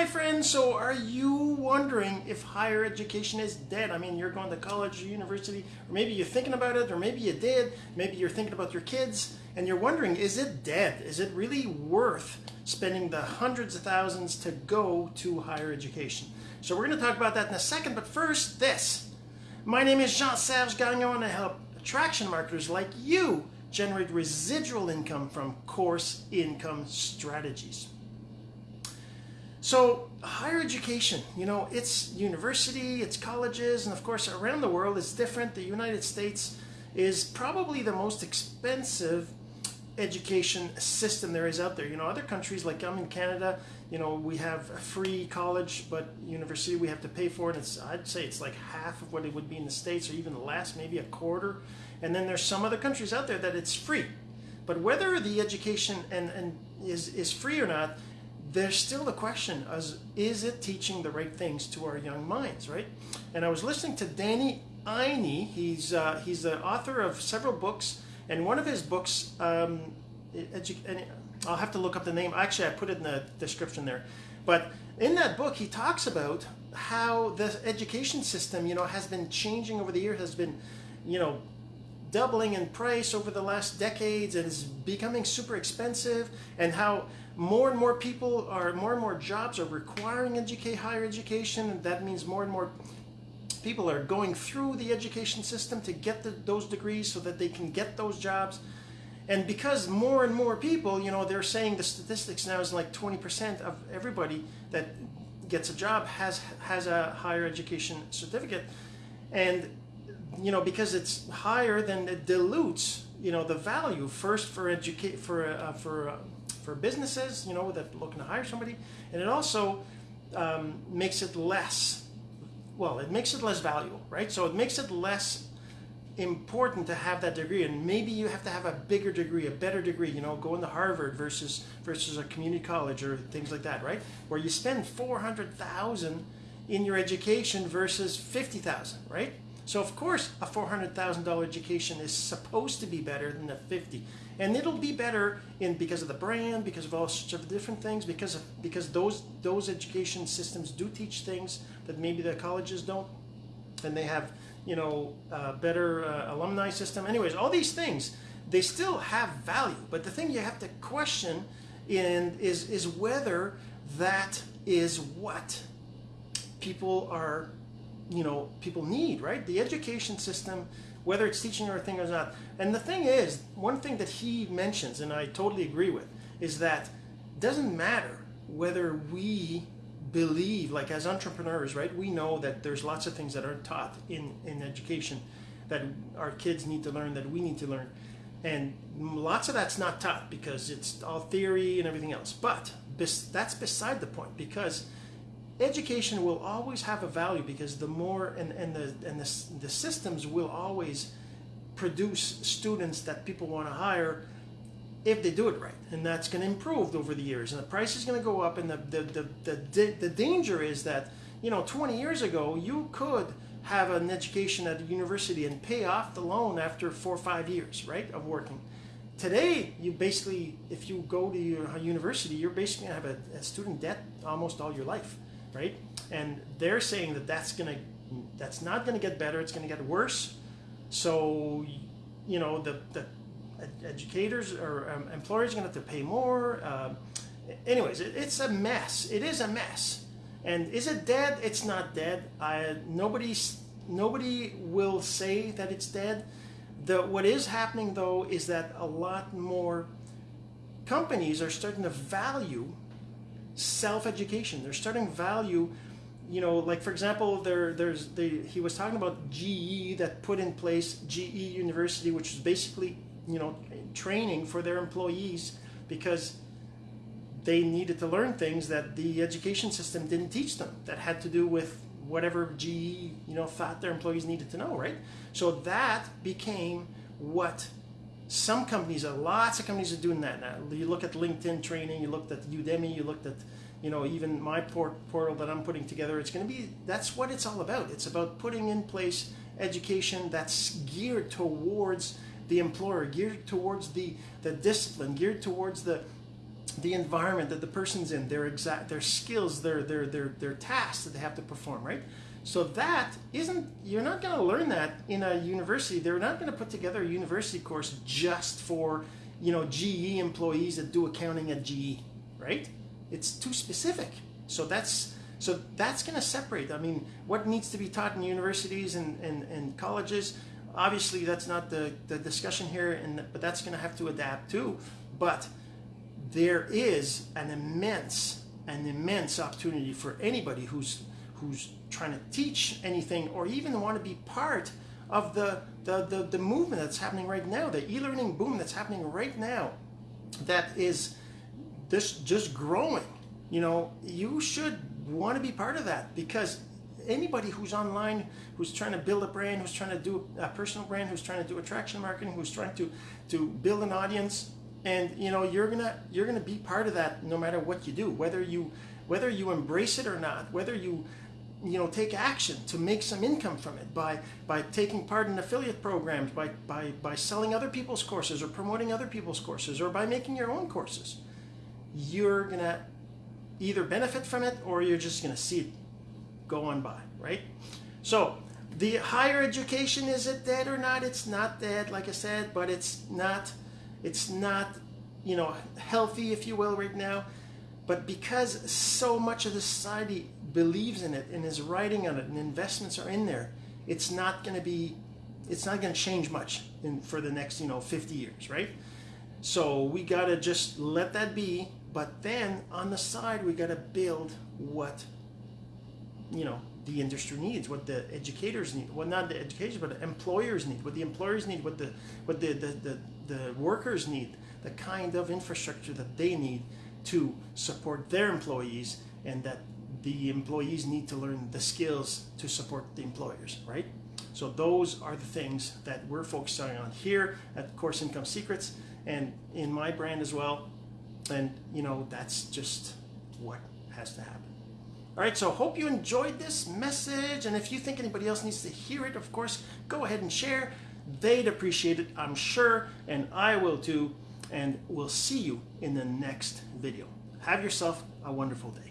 my friends, so are you wondering if higher education is dead? I mean, you're going to college or university, or maybe you're thinking about it, or maybe you did, maybe you're thinking about your kids, and you're wondering, is it dead? Is it really worth spending the hundreds of thousands to go to higher education? So we're going to talk about that in a second, but first, this. My name is Jean-Serge Gagnon, and I help attraction marketers like you generate residual income from course income strategies. So higher education, you know, it's university, it's colleges, and of course around the world it's different. The United States is probably the most expensive education system there is out there. You know, other countries like I'm in Canada, you know, we have a free college, but university we have to pay for it. It's I'd say it's like half of what it would be in the States or even less, maybe a quarter. And then there's some other countries out there that it's free. But whether the education and, and is, is free or not, there's still the question as is it teaching the right things to our young minds, right? And I was listening to Danny Iny. He's uh, he's the author of several books, and one of his books, um, I'll have to look up the name. Actually, I put it in the description there. But in that book, he talks about how the education system, you know, has been changing over the years, has been, you know, doubling in price over the last decades and is becoming super expensive and how more and more people are, more and more jobs are requiring educate, higher education. And that means more and more people are going through the education system to get the, those degrees so that they can get those jobs. And because more and more people, you know, they're saying the statistics now is like 20% of everybody that gets a job has has a higher education certificate. And you know, because it's higher, then it dilutes, you know, the value first for educate for uh, for uh, for businesses, you know, that looking to hire somebody, and it also um, makes it less. Well, it makes it less valuable, right? So it makes it less important to have that degree, and maybe you have to have a bigger degree, a better degree. You know, going to Harvard versus versus a community college or things like that, right? Where you spend four hundred thousand in your education versus fifty thousand, right? So of course, a $400,000 education is supposed to be better than a 50. And it'll be better in because of the brand, because of all sorts of different things, because of, because those those education systems do teach things that maybe the colleges don't. And they have, you know, better uh, alumni system. Anyways, all these things, they still have value. But the thing you have to question in is is whether that is what people are you know people need, right? The education system, whether it's teaching or a thing or not. And the thing is, one thing that he mentions, and I totally agree with, is that it doesn't matter whether we believe, like as entrepreneurs, right? We know that there's lots of things that aren't taught in in education that our kids need to learn, that we need to learn. And lots of that's not taught because it's all theory and everything else. But this that's beside the point because education will always have a value because the more and, and the and the, the systems will always produce students that people want to hire if they do it right and that's going to improve over the years and the price is going to go up and the the, the, the, the danger is that you know 20 years ago you could have an education at a university and pay off the loan after four or five years right of working. Today you basically if you go to your university you're basically going to have a, a student debt almost all your life right? And they're saying that that's gonna that's not gonna get better. It's gonna get worse. So, you know, the the educators or um, employers are gonna have to pay more. Uh, anyways, it, it's a mess. It is a mess. And is it dead? It's not dead. I nobody's nobody will say that it's dead. The what is happening though is that a lot more companies are starting to value self-education. They're starting value, you know, like for example, there there's the he was talking about GE that put in place GE University, which is basically you know training for their employees because they needed to learn things that the education system didn't teach them that had to do with whatever GE you know thought their employees needed to know, right? So that became what some companies, are, lots of companies are doing that now. You look at LinkedIn training, you looked at Udemy, you looked at, you know, even my port portal that I'm putting together. It's going to be, that's what it's all about. It's about putting in place education that's geared towards the employer, geared towards the, the discipline, geared towards the, the environment that the person's in, their exact their skills, their their their their tasks that they have to perform, right? So that isn't you're not going to learn that in a university. They're not going to put together a university course just for, you know, GE employees that do accounting at GE, right? It's too specific. So that's so that's going to separate. I mean, what needs to be taught in universities and, and, and colleges, obviously that's not the, the discussion here, and but that's going to have to adapt too. But there is an immense, an immense opportunity for anybody who's who's trying to teach anything or even want to be part of the, the, the, the movement that's happening right now, the e-learning boom that's happening right now, that is this just growing. You know, you should want to be part of that because anybody who's online, who's trying to build a brand, who's trying to do a personal brand, who's trying to do attraction marketing, who's trying to to build an audience, and you know you're gonna you're gonna be part of that no matter what you do, whether you whether you embrace it or not, whether you you know take action to make some income from it by by taking part in affiliate programs, by by by selling other people's courses or promoting other people's courses, or by making your own courses. You're gonna either benefit from it or you're just gonna see it go on by, right? So the higher education is it dead or not? It's not dead, like I said, but it's not it's not you know healthy, if you will, right now. But because so much of the society believes in it and is writing on it and investments are in there, it's not going to be it's not going to change much in, for the next you know 50 years, right? So we got to just let that be. But then on the side, we got to build what you know the industry needs, what the educators need, well not the educators, but the employers need, what the employers need, what the what the, the, the, the workers need, the kind of infrastructure that they need to support their employees and that the employees need to learn the skills to support the employers, right? So those are the things that we're focusing on here at Course Income Secrets and in my brand as well. And you know, that's just what has to happen. All right, so hope you enjoyed this message. And if you think anybody else needs to hear it, of course, go ahead and share. They'd appreciate it, I'm sure, and I will too. And we'll see you in the next video. Have yourself a wonderful day.